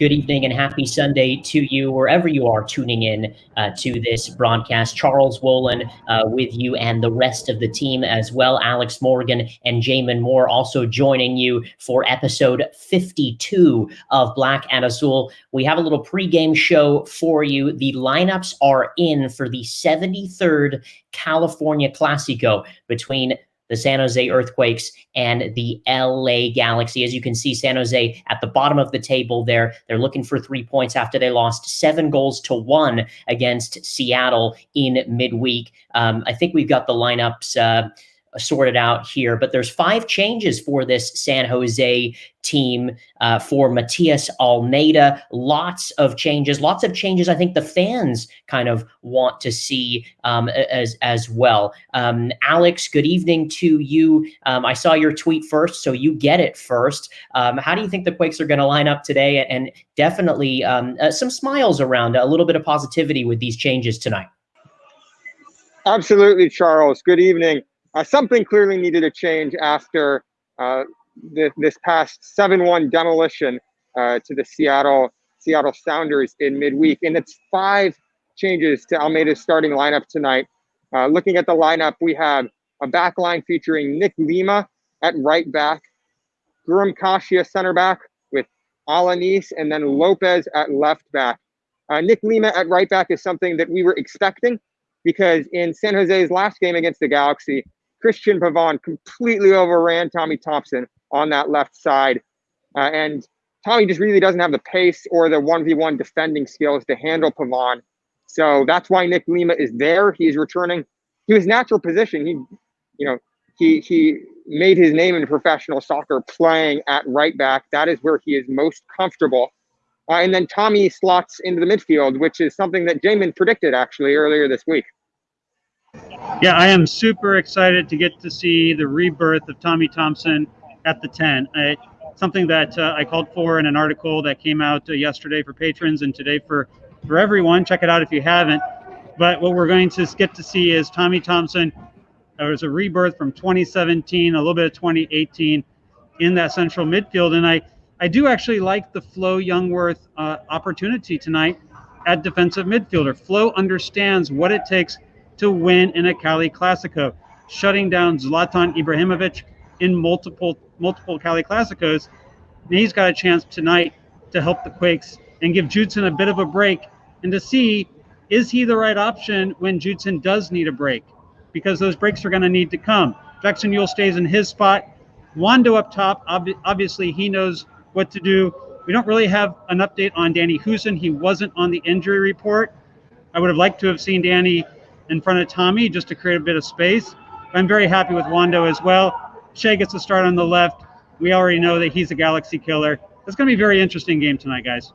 Good evening and happy Sunday to you, wherever you are tuning in uh, to this broadcast. Charles Wohlen uh, with you and the rest of the team as well. Alex Morgan and Jamin Moore also joining you for episode 52 of Black and Azul. We have a little pregame show for you. The lineups are in for the 73rd California Clasico between the San Jose Earthquakes and the LA Galaxy. As you can see, San Jose at the bottom of the table there. They're looking for three points after they lost seven goals to one against Seattle in midweek. Um, I think we've got the lineups. Uh, sorted out here. But there's five changes for this San Jose team uh, for Matias Almeyda. Lots of changes. Lots of changes. I think the fans kind of want to see um, as as well. Um, Alex, good evening to you. Um, I saw your tweet first, so you get it first. Um, how do you think the Quakes are going to line up today? And definitely um, uh, some smiles around, a little bit of positivity with these changes tonight. Absolutely, Charles. Good evening. Uh, something clearly needed to change after uh, the, this past 7-1 demolition uh, to the Seattle Seattle Sounders in midweek. And it's five changes to Almeyda's starting lineup tonight. Uh, looking at the lineup, we have a back line featuring Nick Lima at right back, Guram Kashia center back with Alanis, and then Lopez at left back. Uh, Nick Lima at right back is something that we were expecting because in San Jose's last game against the Galaxy, Cristian Pavon completely overran Tommy Thompson on that left side. Uh, and Tommy just really doesn't have the pace or the 1v1 defending skills to handle Pavon. So that's why Nick Lima is there. He's returning to his natural position. He, you know, he he made his name in professional soccer playing at right back. That is where he is most comfortable. Uh, and then Tommy slots into the midfield, which is something that Jamin predicted actually earlier this week. Yeah, I am super excited to get to see the rebirth of Tommy Thompson at the 10. I, something that uh, I called for in an article that came out uh, yesterday for patrons and today for, for everyone. Check it out if you haven't. But what we're going to get to see is Tommy Thompson. There was a rebirth from 2017, a little bit of 2018 in that central midfield. And I, I do actually like the Flo Jungwirth uh, opportunity tonight at defensive midfielder. Flo understands what it takes – to win in a Cali Clasico, shutting down Zlatan Ibrahimovic in multiple multiple Cali Clasicos. And he's got a chance tonight to help the Quakes and give Judson a bit of a break and to see is he the right option when Judson does need a break? Because those breaks are going to need to come. Jackson Yueill stays in his spot. Wondo up top, ob- obviously he knows what to do. We don't really have an update on Danny Hoesen. He wasn't on the injury report. I would have liked to have seen Danny in front of Tommy just to create a bit of space. I'm very happy with Wondo as well. Shea gets to start on the left. We already know that he's a Galaxy killer. It's going to be a very interesting game tonight, guys.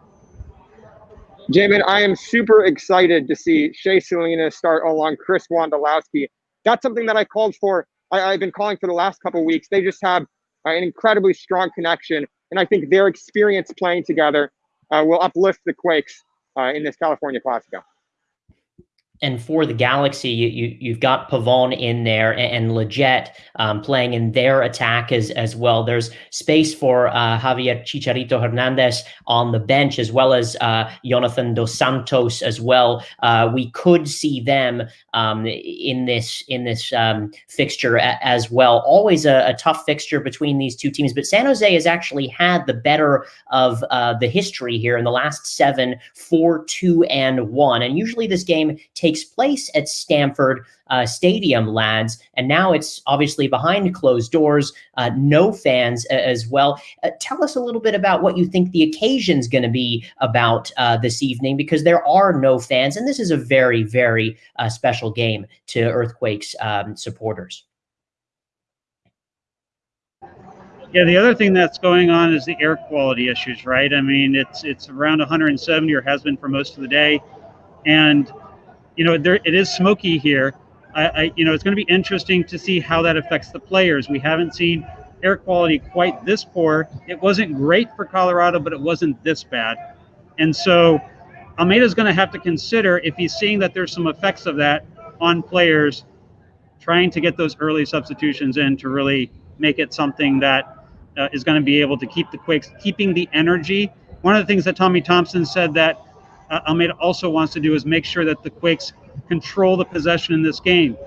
Jamin, I am super excited to see Shea Salinas start along Chris Wondolowski. That's something that I called for. I, have been calling for the last couple weeks. They just have uh, an incredibly strong connection, and I think their experience playing together uh, will uplift the Quakes uh, in this California Classico and for the Galaxy, you, you have got Pavon in there and, and Lletget um, playing in their attack as as well. There's space for uh, Javier Chicharito Hernandez on the bench as well as uh, Jonathan dos Santos as well. Uh, we could see them um, in this in this um, fixture a, as well. Always a, a, tough fixture between these two teams, but San Jose has actually had the better of uh, the history here in the last seven, four, two, and one. And usually this game takes place at Stanford uh, Stadium, lads. And now it's obviously behind closed doors, uh, no fans as well. Uh, tell us a little bit about what you think the occasion's going to be about uh, this evening, because there are no fans, and this is a very, very uh, special game to Earthquakes um, supporters. Yeah, the other thing that's going on is the air quality issues, right? I mean, it's it's around 170 or has been for most of the day, and you know, there it is smoky here. I, I you know, it's going to be interesting to see how that affects the players. We haven't seen air quality quite this poor. It wasn't great for Colorado, but it wasn't this bad. And so Almeyda's going to have to consider if he's seeing that there's some effects of that on players, trying to get those early substitutions in to really make it something that uh, is going to be able to keep the Quakes, keeping the energy one of the things that Tommy Thompson said that uh, Almeyda also wants to do is make sure that the Quakes control the possession in this game.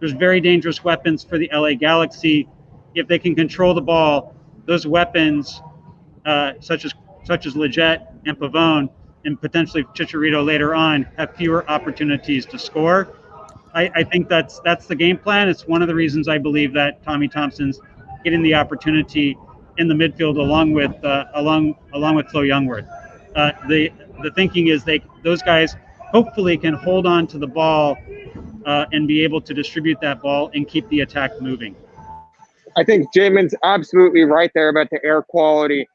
There's very dangerous weapons for the LA Galaxy. If they can control the ball, those weapons, uh, such as such as Lletget and Pavone, and potentially Chicharito later on, have fewer opportunities to score. I, I think that's that's the game plan. It's one of the reasons I believe that Tommy Thompson's getting the opportunity in the midfield along with uh, along along with Flo Jungwirth. Uh, the the thinking is they those guys hopefully can hold on to the ball uh, and be able to distribute that ball and keep the attack moving. I think Jamin's absolutely right there about the air quality.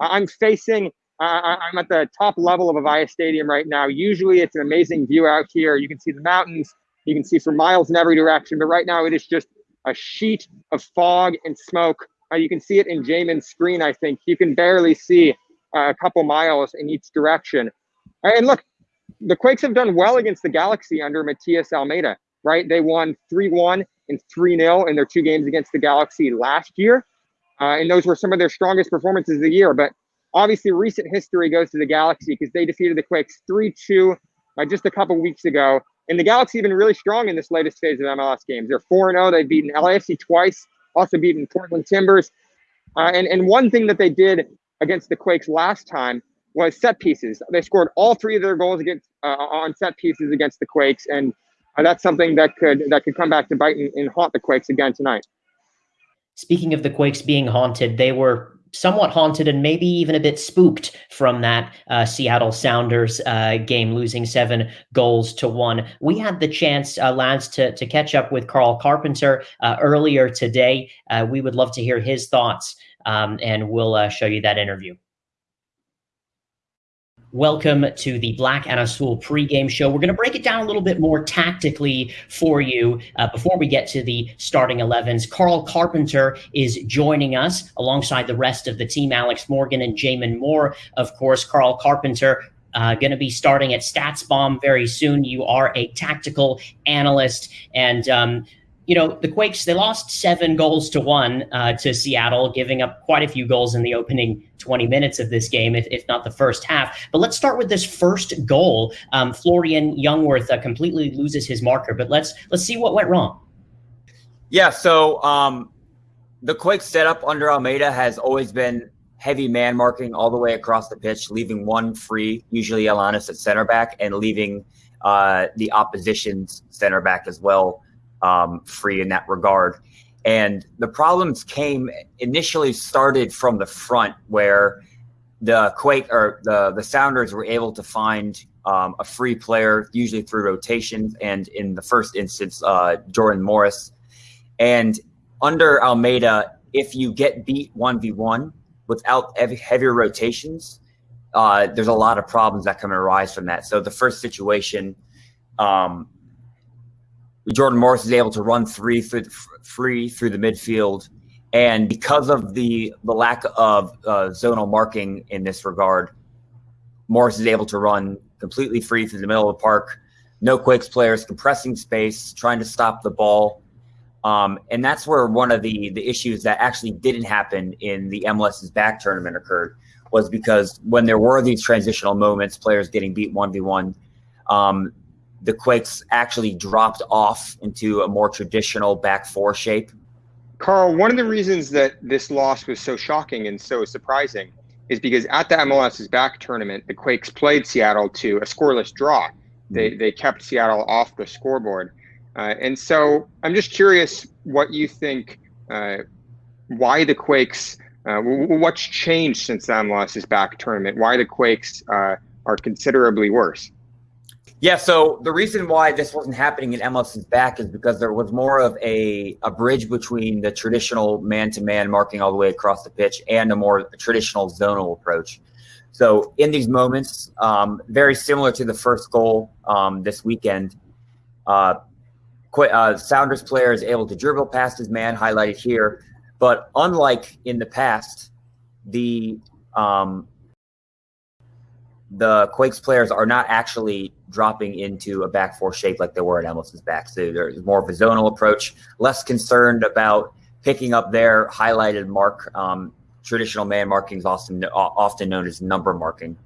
I'm facing, uh, I'm at the top level of Avaya Stadium right now. Usually it's an amazing view out here. You can see the mountains, you can see for miles in every direction, but right now it is just a sheet of fog and smoke. Uh, you can see it in Jamin's screen, I think. You can barely see a couple miles in each direction. And look, the Quakes have done well against the Galaxy under Matias Almeyda, right? They won 3 1 and 3 0 in their two games against the Galaxy last year. Uh, and those were some of their strongest performances of the year. But obviously, recent history goes to the Galaxy because they defeated the Quakes 3 2 uh, just a couple weeks ago. And the Galaxy have been really strong in this latest phase of MLS games. They're 4 0. They've beaten LAFC twice, also beaten Portland Timbers. Uh, and, and one thing that they did against the Quakes last time was set pieces. They scored all three of their goals against uh, on set pieces against the Quakes, and uh, that's something that could that could come back to bite and, and haunt the Quakes again tonight. Speaking of the Quakes being haunted, they were somewhat haunted and maybe even a bit spooked from that uh, Seattle Sounders uh, game, losing seven goals to one. We had the chance, uh, lads, to, to catch up with Carl Carpenter uh, earlier today. Uh, we would love to hear his thoughts, um, and we'll uh, show you that interview. Welcome to the Black and Azul pregame show. We're going to break it down a little bit more tactically for you uh, before we get to the starting 11s. Carl Carpenter is joining us alongside the rest of the team, Alex Morgan and Jamin Moore. Of course, Carl Carpenter uh, going to be starting at StatsBomb very soon. You are a tactical analyst, and um, you know, the Quakes, they lost seven goals to one uh, to Seattle, giving up quite a few goals in the opening 20 minutes of this game, if, if not the first half. But let's start with this first goal. Um, Florian Jungwirth uh, completely loses his marker, but let's let's see what went wrong. Yeah, so um, the Quakes setup under Almeyda has always been heavy man marking all the way across the pitch, leaving one free, usually Alanis at center back, and leaving uh, the opposition's center back as well um, free in that regard. And the problems came initially started from the front where the Quake or the the Sounders were able to find um, a free player, usually through rotations, and in the first instance, uh, Jordan Morris. And under Almeyda, if you get beat one v one without heavy, heavier rotations, uh, there's a lot of problems that can arise from that. So the first situation, um, Jordan Morris is able to run three through, free through the midfield, and because of the the lack of uh, zonal marking in this regard, Morris is able to run completely free through the middle of the park. No Quakes players compressing space, trying to stop the ball. Um, and that's where one of the the issues that actually didn't happen in the MLS's back tournament occurred was because when there were these transitional moments, players getting beat one v one, um, the Quakes actually dropped off into a more traditional back four shape. Carl, one of the reasons that this loss was so shocking and so surprising is because at the MLS's back tournament, the Quakes played Seattle to a scoreless draw. They, mm-hmm. they kept Seattle off the scoreboard. Uh, and so I'm just curious what you think, uh, why the Quakes, uh, what's changed since the MLS's back tournament? Why the Quakes uh, are considerably worse? Yeah, so the reason why this wasn't happening in MLS's back is because there was more of a, a bridge between the traditional man to man marking all the way across the pitch and a more traditional zonal approach. So in these moments, um, very similar to the first goal um, this weekend, uh, uh, Sounders player is able to dribble past his man, highlighted here. But unlike in the past, the um, the Quakes players are not actually dropping into a back four shape like they were at MLS's back. So there's more of a zonal approach, less concerned about picking up their highlighted mark, um, traditional man marking is often often known as number marking.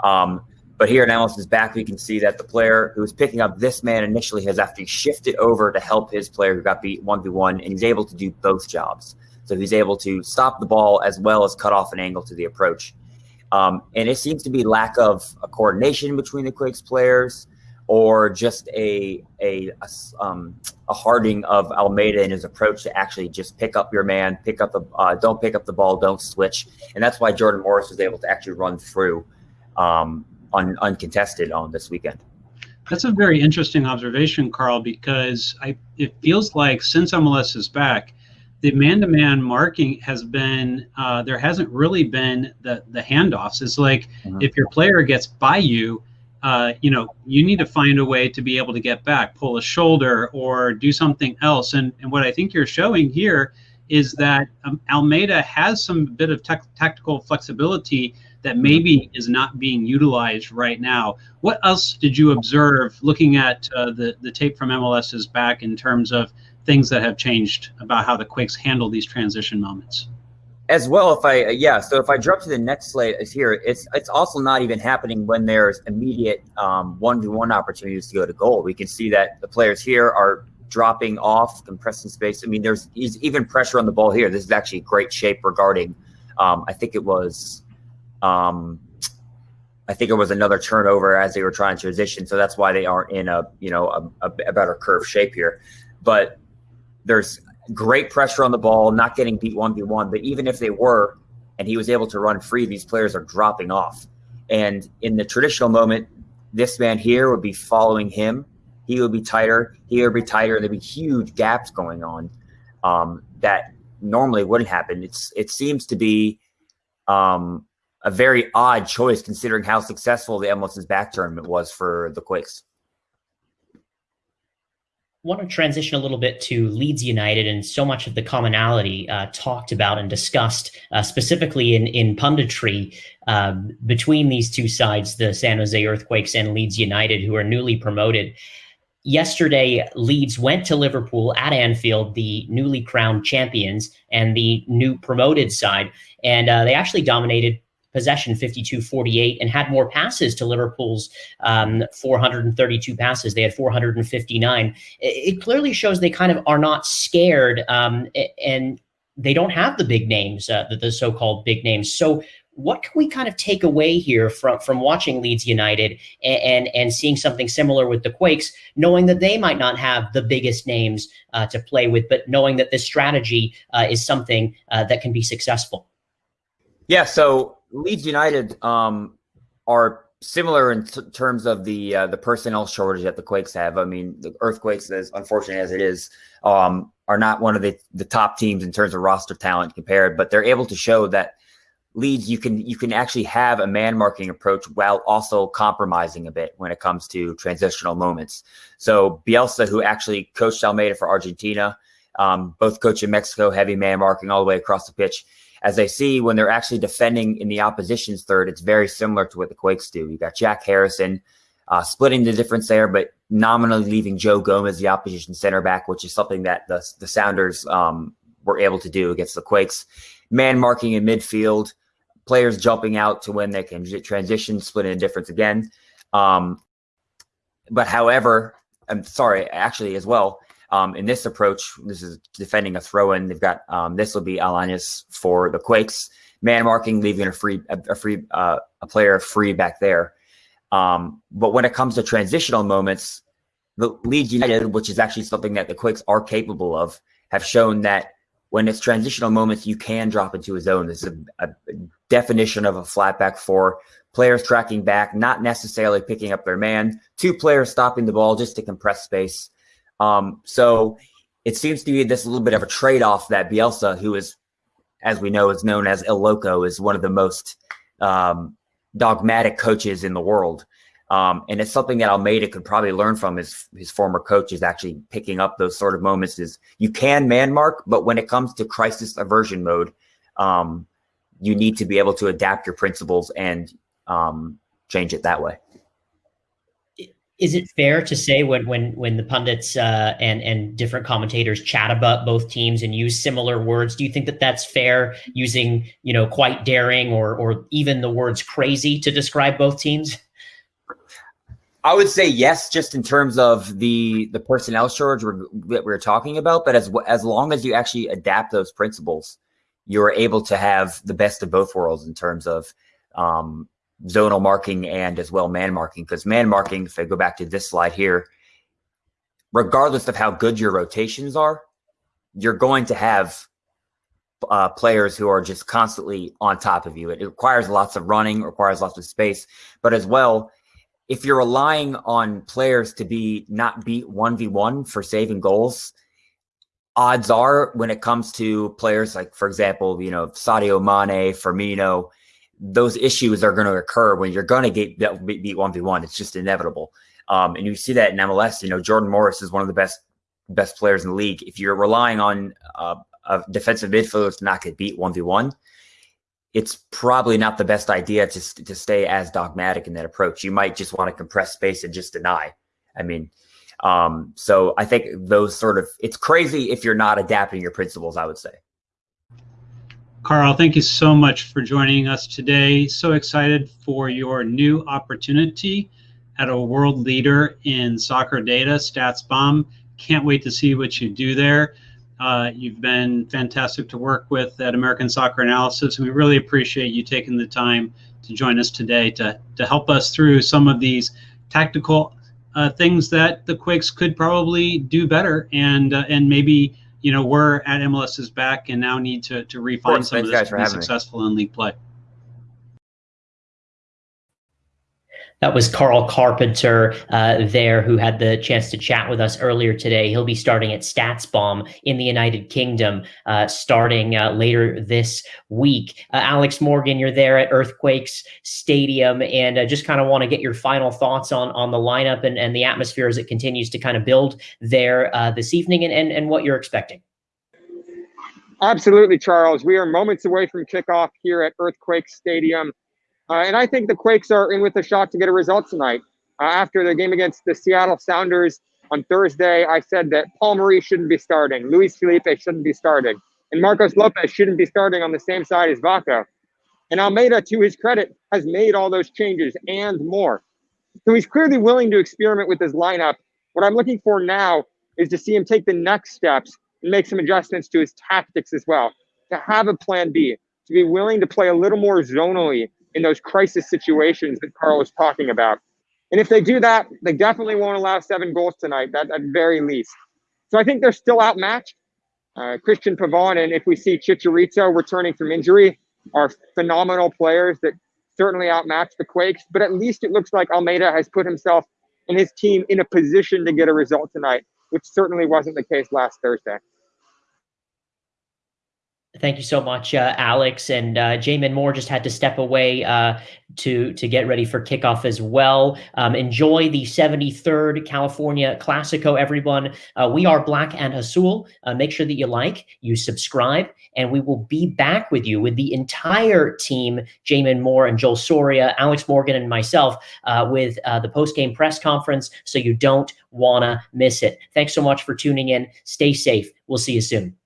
Um, but here in MLS' back, we can see that the player who was picking up this man initially has actually shifted over to help his player who got beat 1v1, and he's able to do both jobs. So he's able to stop the ball as well as cut off an angle to the approach. Um, and it seems to be lack of a coordination between the Quakes players or just a, a, a, um, a of Almeyda in his approach to actually just pick up your man, pick up the, uh, don't pick up the ball, don't switch. And that's why Jordan Morris was able to actually run through um, un, uncontested on this weekend. That's a very interesting observation, Carl, because I, it feels like since MLS is back, the man-to-man marking has been uh, there hasn't really been the the handoffs. It's like mm-hmm. if your player gets by you, uh, you know, you need to find a way to be able to get back, pull a shoulder, or do something else. And and what I think you're showing here is that um, Almeyda has some bit of te- tactical flexibility that maybe is not being utilized right now. What else did you observe looking at uh, the, the tape from MLS's back in terms of things that have changed about how the Quakes handle these transition moments? As well, if I yeah, so if I jump to the next slide is here, it's it's also not even happening when there's immediate one to one opportunities to go to goal. We can see that the players here are dropping off, compressing space. I mean, there's even pressure on the ball here. This is actually great shape regarding. Um, I think it was um, I think it was another turnover as they were trying to transition, so that's why they aren't in a you know a, a better curve shape here. But there's great pressure on the ball, not getting beat one v one. But even if they were, and he was able to run free, these players are dropping off. And in the traditional moment, this man here would be following him. He would be tighter. He would be tighter. There'd be huge gaps going on um, that normally wouldn't happen. It's it seems to be um, a very odd choice considering how successful the MLS's back tournament was for the Quakes. Want to transition a little bit to Leeds United and so much of the commonality uh, talked about and discussed uh, specifically in, in punditry um, between these two sides, the San Jose Earthquakes and Leeds United, who are newly promoted. Yesterday, Leeds went to Liverpool at Anfield, the newly crowned champions and the new promoted side, and uh, they actually dominated possession 52 48 and had more passes to Liverpool's um, 432 passes. They had 459. It, it, clearly shows they kind of are not scared um, and they don't have the big names, uh, the, the so called big names. So, what can we kind of take away here from from watching Leeds United and and, and seeing something similar with the Quakes, knowing that they might not have the biggest names uh, to play with, but knowing that this strategy uh, is something uh, that can be successful? Yeah. So Leeds United um, are similar in t- terms of the uh, the personnel shortage that the Quakes have. I mean, the Earthquakes, as unfortunate as it is, um, are not one of the, the top teams in terms of roster talent compared, but they're able to show that Leeds you can you can actually have a man marking approach while also compromising a bit when it comes to transitional moments. So Bielsa, who actually coached Almeyda for Argentina, um, both coach in Mexico, heavy man marking all the way across the pitch as I see when they're actually defending in the opposition's third, it's very similar to what the Quakes do. You got Jack Harrison uh, splitting the difference there, but nominally leaving Joe Gomez, the opposition center back, which is something that the, the Sounders um, were able to do against the Quakes. Man marking in midfield, players jumping out to when they can transition, splitting the difference again. Um, but however, I'm sorry, actually as well, um, in this approach, this is defending a throw in. They've got um, this will be Alanis for the Quakes. Man marking, leaving a free a, a free uh, a player free back there. Um, but when it comes to transitional moments, the Leeds United, which is actually something that the Quakes are capable of, have shown that when it's transitional moments, you can drop into a zone. This is a, a definition of a flat back four. Players tracking back, not necessarily picking up their man. Two players stopping the ball just to compress space. Um, so it seems to be this little bit of a trade off that Bielsa, who is, as we know, is known as El Loco, is one of the most um, dogmatic coaches in the world. Um, and it's something that Almeyda could probably learn from his his former coach is actually picking up those sort of moments. Is you can man mark, but when it comes to crisis aversion mode, um, you need to be able to adapt your principles and um, change it that way is it fair to say when when when the pundits uh, and and different commentators chat about both teams and use similar words? Do you think that that's fair using you know quite daring or or even the words crazy to describe both teams? I would say yes, just in terms of the the personnel shortage that we're talking about. But as as long as you actually adapt those principles, you're able to have the best of both worlds in terms of um, zonal marking and as well man marking. Because man marking, if I go back to this slide here, regardless of how good your rotations are, you're going to have uh, players who are just constantly on top of you. It requires lots of running, requires lots of space, but as well, if you're relying on players to be not beat 1v1 for saving goals, odds are when it comes to players like, for example, you know, Sadio Mane, Firmino, those issues are going to occur when you're going to get beat one v one. It's just inevitable. Um, and you see that in MLS. You know, Jordan Morris is one of the best best players in the league. If you're relying on uh, a defensive midfielder to not get beat one v one, it's probably not the best idea to to stay as dogmatic in that approach. You might just want to compress space and just deny. I mean, um, so I think those sort of it's crazy if you're not adapting your principles. I would say. Carl, thank you so much for joining us today. So excited for your new opportunity at a world leader in soccer data, StatsBomb. Can't wait to see what you do there. Uh, you've been fantastic to work with at American Soccer Analysis. And we really appreciate you taking the time to join us today to, to help us through some of these tactical uh, things that the Quakes could probably do better and uh, and maybe you know, we're at MLS's back and now need to, to refine some of this to be successful me. in league play. That was Carl Carpenter uh, there, who had the chance to chat with us earlier today. He'll be starting at StatsBomb in the United Kingdom, uh, starting uh, later this week. Uh, Alex Morgan, you're there at Earthquakes Stadium, and uh, just kind of want to get your final thoughts on on the lineup and, and the atmosphere as it continues to kind of build there uh, this evening, and, and and what you're expecting. Absolutely, Charles. We are moments away from kickoff here at Earthquake Stadium. Uh, and I think the Quakes are in with a shot to get a result tonight. Uh, after the game against the Seattle Sounders on Thursday, I said that Paul Marie shouldn't be starting, Luis Felipe shouldn't be starting, and Marcos Lopez shouldn't be starting on the same side as Vako. And Almeyda, to his credit, has made all those changes and more. So he's clearly willing to experiment with his lineup. What I'm looking for now is to see him take the next steps and make some adjustments to his tactics as well, to have a plan B, to be willing to play a little more zonally in those crisis situations that Carl was talking about. And if they do that, they definitely won't allow seven goals tonight, that, at very least. So I think they're still outmatched. Uh, Cristian Pavón and if we see Chicharito returning from injury, are phenomenal players that certainly outmatch the Quakes. But at least it looks like Almeyda has put himself and his team in a position to get a result tonight, which certainly wasn't the case last Thursday. Thank you so much, uh, Alex. And uh, Jamin Moore just had to step away uh, to to get ready for kickoff as well. Um, enjoy the 73rd California Classico, everyone. Uh, we are Black and Azul. Uh, make sure that you like, you subscribe, and we will be back with you with the entire team, Jamin Moore and Joel Soria, Alex Morgan, and myself uh, with uh, the post-game press conference so you don't want to miss it. Thanks so much for tuning in. Stay safe. We'll see you soon.